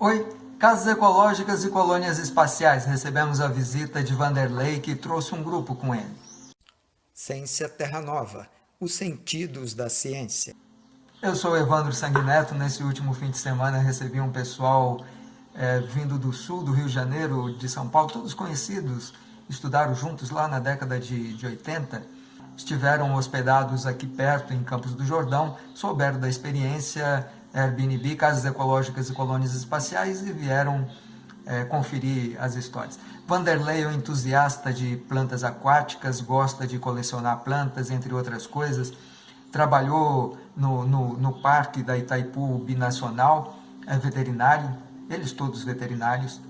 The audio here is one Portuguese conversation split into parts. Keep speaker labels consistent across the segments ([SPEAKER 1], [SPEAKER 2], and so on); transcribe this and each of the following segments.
[SPEAKER 1] Oi, Casas Ecológicas e Colônias Espaciais. Recebemos a visita de Vanderlei, que trouxe um grupo com ele.
[SPEAKER 2] Ciência Terra Nova, os sentidos da ciência.
[SPEAKER 1] Eu sou Evandro Sanguineto. Nesse último fim de semana recebi um pessoal é, vindo do sul, do Rio de Janeiro, de São Paulo, todos conhecidos, estudaram juntos lá na década de, de 80, estiveram hospedados aqui perto, em Campos do Jordão, souberam da experiência Airbnb, Casas Ecológicas e Colônias Espaciais e vieram é, conferir as histórias. Vanderlei é um entusiasta de plantas aquáticas, gosta de colecionar plantas, entre outras coisas. Trabalhou no, no, no parque da Itaipu Binacional, é veterinário, eles todos veterinários.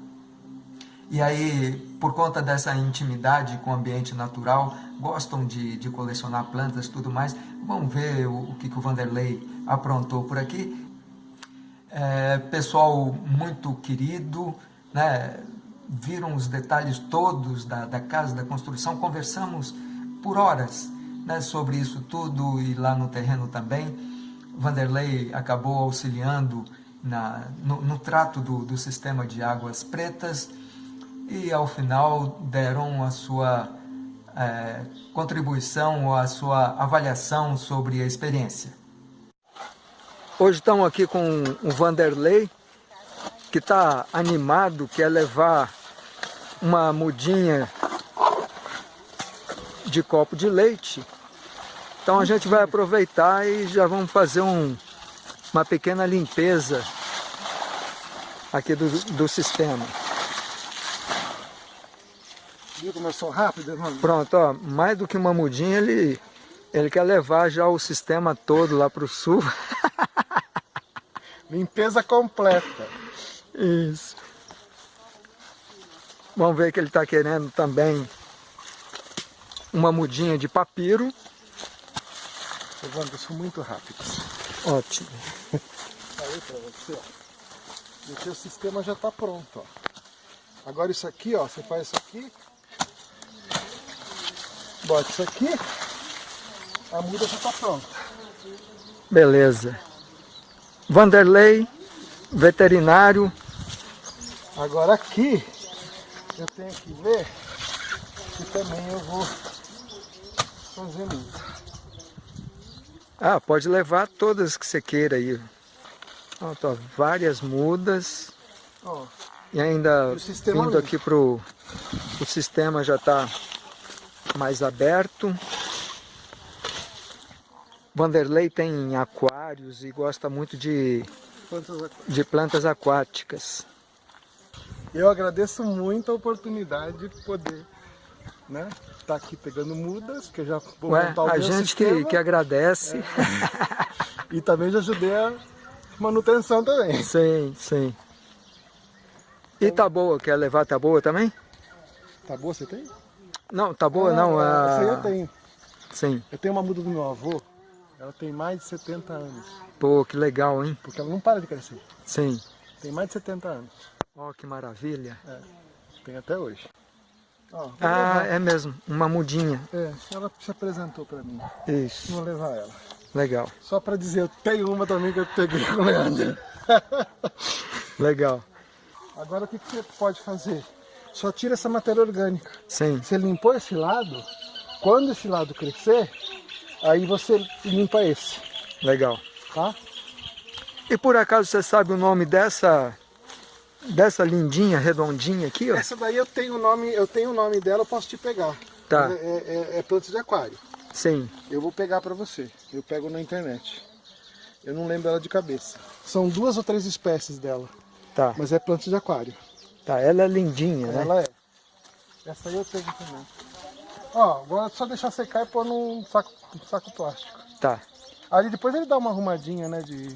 [SPEAKER 1] E aí, por conta dessa intimidade com o ambiente natural, gostam de, de colecionar plantas tudo mais. Vamos ver o, o que, que o Vanderlei aprontou por aqui. É, pessoal muito querido, né? viram os detalhes todos da, da casa, da construção, conversamos por horas né, sobre isso tudo e lá no terreno também. Vanderlei acabou auxiliando na, no, no trato do, do sistema de águas pretas e ao final deram a sua é, contribuição, a sua avaliação sobre a experiência. Hoje estamos aqui com o Vanderlei, que está animado, quer levar uma mudinha de copo de leite. Então a gente vai aproveitar e já vamos fazer um, uma pequena limpeza aqui do, do sistema.
[SPEAKER 3] Viu como eu sou rápido, irmão?
[SPEAKER 1] Pronto, ó, mais do que uma mudinha, ele, ele quer levar já o sistema todo lá para o sul.
[SPEAKER 3] Limpeza completa.
[SPEAKER 1] Isso. Vamos ver que ele está querendo também uma mudinha de papiro.
[SPEAKER 3] Evandro, sou muito rápido.
[SPEAKER 1] Ótimo.
[SPEAKER 3] Aí para você, ó. O teu sistema já está pronto, ó. Agora isso aqui, ó, você faz isso aqui. Bota isso aqui. A muda já está pronta.
[SPEAKER 1] Beleza. Vanderlei, veterinário.
[SPEAKER 3] Agora aqui, eu tenho que ver que também eu vou fazer muda.
[SPEAKER 1] Ah, pode levar todas que você queira aí. Ó, tô, várias mudas.
[SPEAKER 3] Ó,
[SPEAKER 1] e ainda vindo
[SPEAKER 3] ali.
[SPEAKER 1] aqui pro... O sistema já está mais aberto. Vanderlei tem aquários e gosta muito de,
[SPEAKER 3] aqui?
[SPEAKER 1] de plantas aquáticas.
[SPEAKER 3] Eu agradeço muito a oportunidade de poder, né, estar aqui pegando mudas, que eu já vou
[SPEAKER 1] Ué,
[SPEAKER 3] montar o
[SPEAKER 1] a gente que,
[SPEAKER 3] sistema,
[SPEAKER 1] que agradece.
[SPEAKER 3] e também já ajudei a manutenção também.
[SPEAKER 1] Sim, sim. E tá boa, quer levar tá boa também?
[SPEAKER 3] Tá boa, você tem?
[SPEAKER 1] Não, tá boa
[SPEAKER 3] Ah,
[SPEAKER 1] não.
[SPEAKER 3] Essa aí
[SPEAKER 1] A...
[SPEAKER 3] eu tenho.
[SPEAKER 1] Sim.
[SPEAKER 3] Eu tenho uma muda do meu avô, ela tem mais de 70 anos,
[SPEAKER 1] Pô, que legal, hein?
[SPEAKER 3] porque ela não para de crescer.
[SPEAKER 1] Sim.
[SPEAKER 3] Tem mais de 70 anos,
[SPEAKER 1] Ó, que maravilha.
[SPEAKER 3] tem até hoje. Ó,
[SPEAKER 1] Ah, é mesmo, uma mudinha.
[SPEAKER 3] É, ela se apresentou pra mim,
[SPEAKER 1] Isso,
[SPEAKER 3] vou levar ela.
[SPEAKER 1] legal,
[SPEAKER 3] Só pra dizer, eu tenho uma também que eu peguei com o Leandro.
[SPEAKER 1] legal.
[SPEAKER 3] Agora o que, que você pode fazer? Só tira essa matéria orgânica.
[SPEAKER 1] Sim,
[SPEAKER 3] Você limpou esse lado, quando esse lado crescer, aí você limpa esse,
[SPEAKER 1] legal.
[SPEAKER 3] tá?
[SPEAKER 1] E por acaso você sabe o nome dessa dessa lindinha, redondinha aqui, ó?
[SPEAKER 3] Essa daí eu tenho o nome, eu tenho o nome dela, eu posso te pegar.
[SPEAKER 1] Tá.
[SPEAKER 3] É, é, é planta de aquário.
[SPEAKER 1] Sim,
[SPEAKER 3] Eu vou pegar pra você. Eu pego na internet. Eu não lembro ela de cabeça. São duas ou três espécies dela,
[SPEAKER 1] tá.
[SPEAKER 3] mas é planta de aquário.
[SPEAKER 1] Tá, ela é lindinha, né?
[SPEAKER 3] Ela é. Essa aí eu tenho também. Ó, agora é só deixar secar e pôr num saco, num saco plástico.
[SPEAKER 1] Tá.
[SPEAKER 3] Ali depois ele dá uma arrumadinha, né, de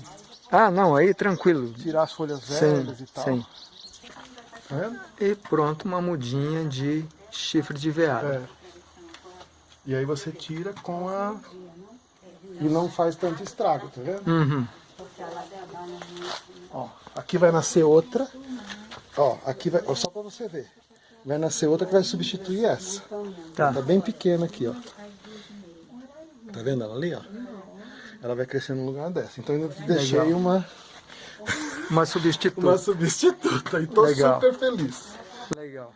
[SPEAKER 1] Ah, não, aí tranquilo.
[SPEAKER 3] tirar as folhas
[SPEAKER 1] Sim,
[SPEAKER 3] velhas e tal.
[SPEAKER 1] sim.
[SPEAKER 3] Tá vendo?
[SPEAKER 1] E pronto, uma mudinha de chifre de veado.
[SPEAKER 3] É. E aí você tira com a... E não faz tanto estrago, tá vendo?
[SPEAKER 1] Uhum.
[SPEAKER 3] Ó, aqui vai nascer outra. Ó, aqui vai... Ó, só pra você ver. Vai nascer outra que vai substituir essa.
[SPEAKER 1] Tá.
[SPEAKER 3] Tá bem pequena aqui, ó. Tá vendo ela ali, ó? Ela vai crescer no lugar dessa. Então eu deixei
[SPEAKER 1] Legal.
[SPEAKER 3] uma...
[SPEAKER 1] Uma substituta.
[SPEAKER 3] Uma substituta. E estou super feliz.
[SPEAKER 1] Legal.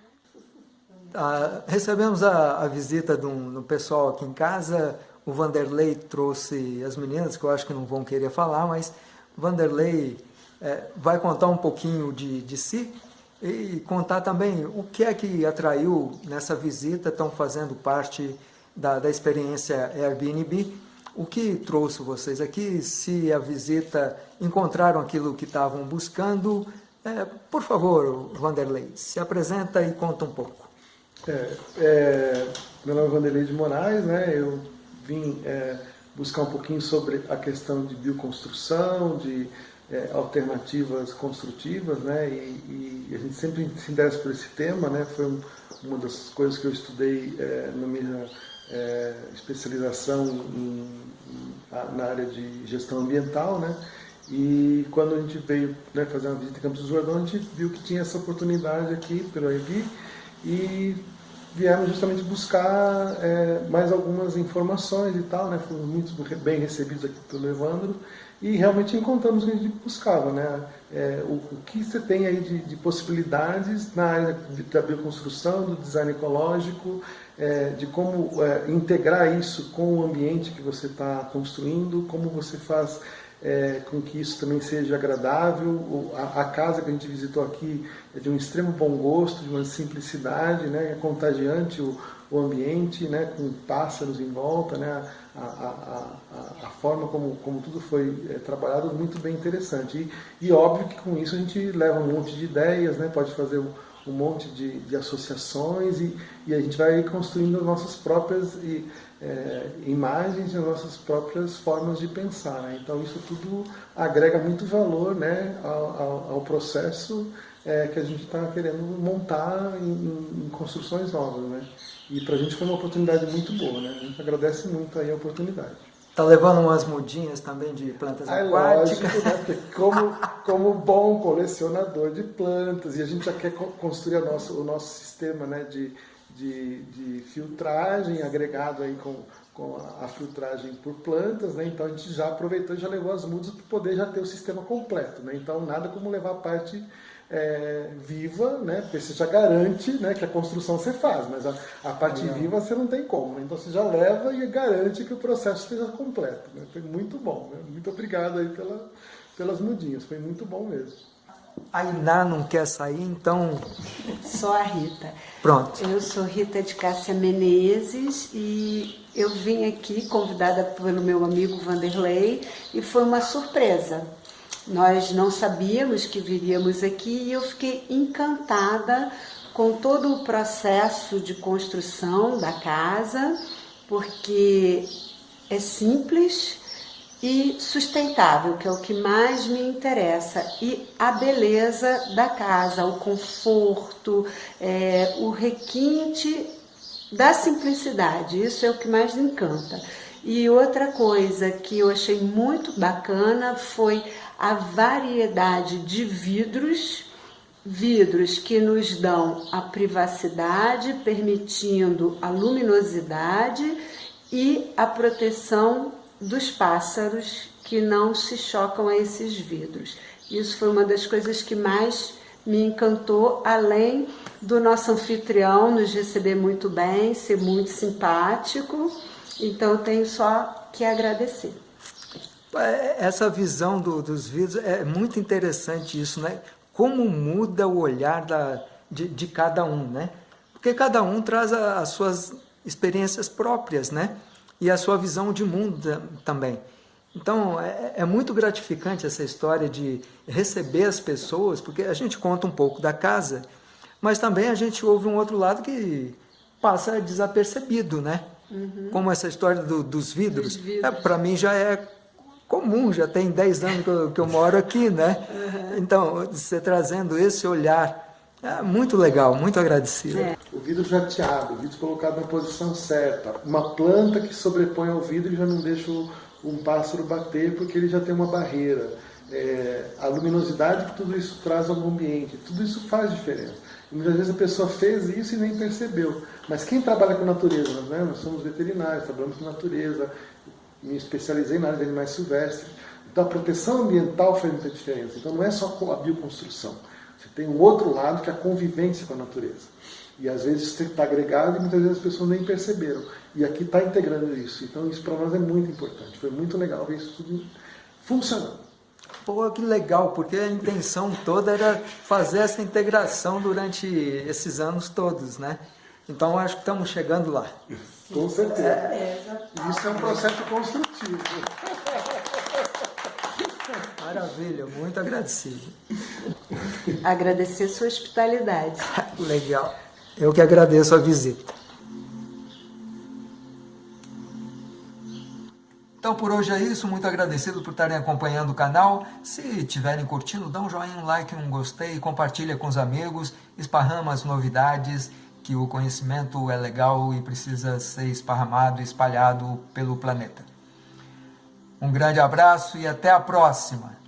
[SPEAKER 1] Ah, recebemos a, a visita do, do pessoal aqui em casa. O Vanderlei trouxe as meninas, que eu acho que não vão querer falar, mas Vanderlei é, vai contar um pouquinho de, de si e contar também o que é que atraiu nessa visita, estão fazendo parte da, da experiência Airbnb, o que trouxe vocês aqui, se a visita encontraram aquilo que estavam buscando. É, por favor, Vanderlei, se apresenta e conta um pouco.
[SPEAKER 3] É, é, meu nome é Vanderlei de Moraes, né? eu vim é, buscar um pouquinho sobre a questão de bioconstrução, de é, alternativas construtivas, né? E, e, a gente sempre se interessa por esse tema, né? Foi um, uma das coisas que eu estudei é, na minha é, especialização em, na área de gestão ambiental, né? E quando a gente veio né, fazer uma visita em Campos do Jordão, a gente viu que tinha essa oportunidade aqui pelo AIB e viemos justamente buscar é, mais algumas informações e tal, né? Fomos muito bem recebidos aqui pelo Evandro e realmente encontramos o que a gente buscava, né? É, o, o, que você tem aí de, de, possibilidades na área da bioconstrução, do design ecológico, é, de como é, integrar isso com o ambiente que você está construindo, como você faz é, com que isso também seja agradável. A, a, casa que a gente visitou aqui é de um extremo bom gosto, de uma simplicidade, né? é contagiante o, o ambiente, né? com pássaros em volta, né? a, a, a, forma como, como tudo foi é, trabalhado muito bem interessante. E, e, óbvio que com isso a gente leva um monte de ideias, né? pode fazer um, um monte de, de associações e, e, a gente vai construindo nossas próprias é, imagens e nossas próprias formas de pensar. Né? Então isso tudo agrega muito valor né, ao, ao, ao processo é, que a gente está querendo montar em, em, construções novas. Né? E para a gente foi uma oportunidade muito boa. Né? A gente agradece muito aí a oportunidade.
[SPEAKER 1] Está levando umas mudinhas também de plantas
[SPEAKER 3] é
[SPEAKER 1] aquáticas?
[SPEAKER 3] Lógico, né? Porque como, como bom colecionador de plantas, e a gente já quer construir o nosso sistema né, de, de, de filtragem agregado aí com, com a, filtragem por plantas, né? então a gente já aproveitou e já levou as mudas para poder já ter o sistema completo. Né? Então nada como levar a parte é, viva, né? porque você já garante né, que a construção você faz, mas a, a parte não. viva você não tem como. Né? Então você já leva e garante que o processo esteja completo. Né? Foi muito bom. Né? Muito obrigado aí pela, pelas mudinhas, foi muito bom mesmo.
[SPEAKER 1] A Iná não quer sair, então...
[SPEAKER 4] Sou a Rita.
[SPEAKER 1] Pronto.
[SPEAKER 4] Eu sou Rita de Cássia Menezes e eu vim aqui convidada pelo meu amigo Vanderlei e foi uma surpresa. Nós não sabíamos que viríamos aqui e eu fiquei encantada com todo o processo de construção da casa, porque é simples e sustentável, que é o que mais me interessa, e a beleza da casa, o conforto, é, o requinte da simplicidade, isso é o que mais me encanta. E outra coisa que eu achei muito bacana foi a variedade de vidros, vidros que nos dão a privacidade, permitindo a luminosidade e a proteção dos pássaros que não se chocam a esses vidros. Isso foi uma das coisas que mais me encantou, além do nosso anfitrião nos receber muito bem, ser muito simpático. Então tenho só que agradecer.
[SPEAKER 1] É, essa visão do, dos vídeos é muito interessante isso, né? Como muda o olhar da, de, de cada um, né? Porque cada um traz a, as suas experiências próprias, né? E a sua visão de mundo também. Então, é, é, muito gratificante essa história de receber as pessoas, porque a gente conta um pouco da casa, mas também a gente ouve um outro lado que passa desapercebido, né? Uhum. Como essa história do, dos vidros. vidros. É, Para mim já é comum, já tem 10 anos que eu, que eu moro aqui, né? Uhum. Então, você trazendo esse olhar, é muito legal, muito agradecido. É.
[SPEAKER 3] O vidro jateado, o vidro colocado na posição certa, uma planta que sobrepõe ao vidro e já não deixa um pássaro bater porque ele já tem uma barreira. É, a luminosidade que tudo isso traz ao ambiente, tudo isso faz diferença. E muitas vezes a pessoa fez isso e nem percebeu. Mas quem trabalha com natureza, né? nós somos veterinários, trabalhamos com natureza, me especializei na área de animais silvestres. Então a proteção ambiental faz muita diferença. Então não é só a bioconstrução. Você tem um outro lado que é a convivência com a natureza. E às vezes isso está agregado e muitas vezes as pessoas nem perceberam. E aqui está integrando isso. Então isso para nós é muito importante. Foi muito legal ver isso tudo funcionando.
[SPEAKER 1] Pô, que legal, porque a intenção toda era fazer essa integração durante esses anos todos, né? Então acho que estamos chegando lá.
[SPEAKER 3] Com certeza. Isso é um processo construtivo.
[SPEAKER 1] Maravilha, muito agradecido.
[SPEAKER 4] Agradecer sua hospitalidade.
[SPEAKER 1] Legal. Eu que agradeço a visita. Então por hoje é isso, muito agradecido por estarem acompanhando o canal. Se tiverem curtindo, dá um joinha, um like, um gostei, compartilha com os amigos, esparrama as novidades, que o conhecimento é legal e precisa ser esparramado e espalhado pelo planeta. Um grande abraço e até a próxima!